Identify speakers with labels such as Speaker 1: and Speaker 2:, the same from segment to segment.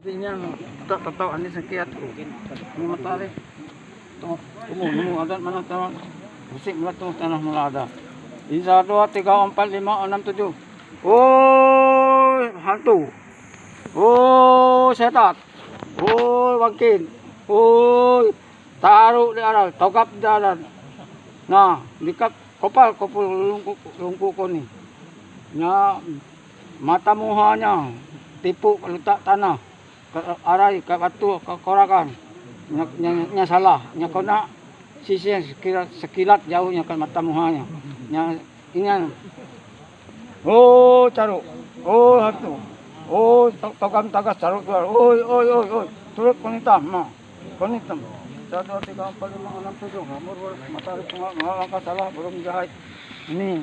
Speaker 1: Hindi niya, tak tataw, ani matali. Ito, tumo, tumo, adan, manang tawag. Busik mo ito, tanah mulada. Isa, dua, tiga, empat, lima, enam, tujuh. Oh, hantu. Oh, setat. Oh, wangkin. Oh, taruh di aral, tokap di aral. Nah, dikap kopal, kopal lungku, lungku ko ni. Nya, mata muhanya, tipu letak tanah. Ka- Aray, kakatu, kakorakan. Nya, salah. Nya kena sisi yang sekilat, sekilat jauhnya kan mata muhanya. Nya, ini Oh, caruk. Oh, hantu. Oh, to- togam tagas caruk keluar. Oi, oi, oi, oi. Turut konitam, ma. Konitam. Satu, tiga, empat, lima, enam, tujuh. Nomor matahari pengal, langkah salah, belum jahit. Ini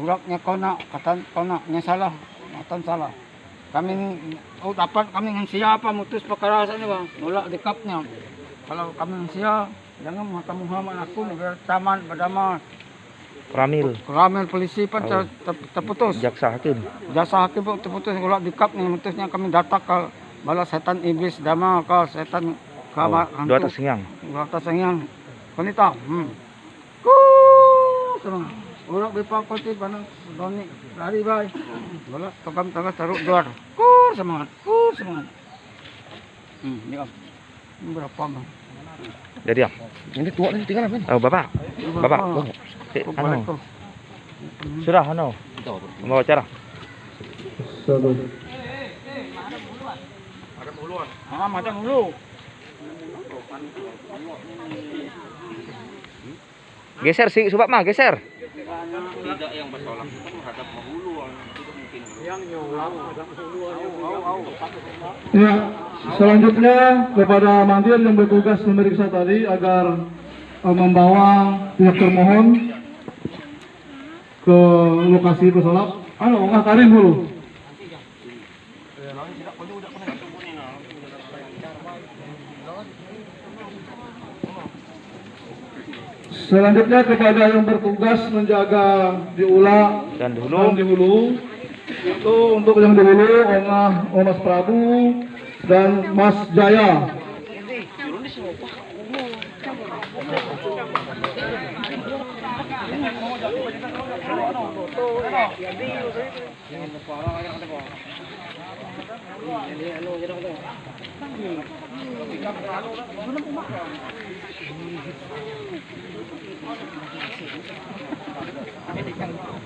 Speaker 1: uraknya kona, katan kona, nya salah, katan salah. Kami ni, oh dapat kami dengan siapa mutus perkara ini bang, nolak di kapnya. Kalau kami dengan siapa, jangan mengatakan Muhammad aku negara taman berdamai.
Speaker 2: Pramil,
Speaker 1: Ramel polisi pun ter, ter- terputus.
Speaker 2: jaksa hakim.
Speaker 1: Jasa hakim pun terputus ulak di kap ni mutusnya kami datang ke bala setan iblis dama ke setan ke
Speaker 2: Oh,
Speaker 1: oh,
Speaker 2: dua atas siang.
Speaker 1: dua atas yang konita hmm ku ulak bepa koti bana doni lari bay bala tokam tangga taruh luar ku semangat ku semangat hmm ni om Ini berapa bang
Speaker 2: Jadi ya.
Speaker 3: Ini tua nih tinggal apa?
Speaker 2: Oh, Bapak. Bapak. Anu. Sudah anu. Membawa acara.
Speaker 1: Ah, macam dulu.
Speaker 2: Geser sih, subak mah, geser.
Speaker 4: Ya, selanjutnya kepada mandir yang bertugas memeriksa tadi agar eh, membawa pihak termohon ke lokasi pesulap. Anu, nggak Karim dulu. Selanjutnya kepada yang bertugas menjaga di Ula
Speaker 2: dan
Speaker 4: di
Speaker 2: Hulu,
Speaker 4: di Hulu itu untuk yang di Hulu Omah Omas Prabu dan Mas Jaya. Thank you.